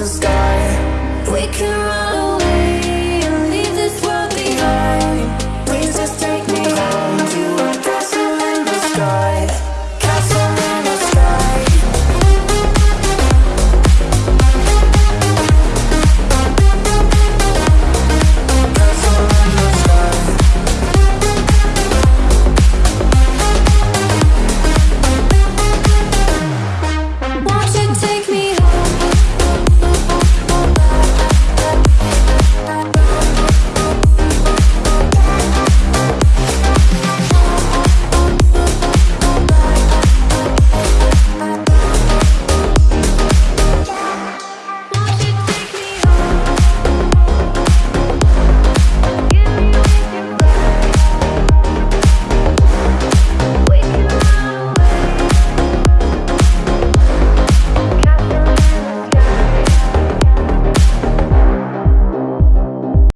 the sky. We can run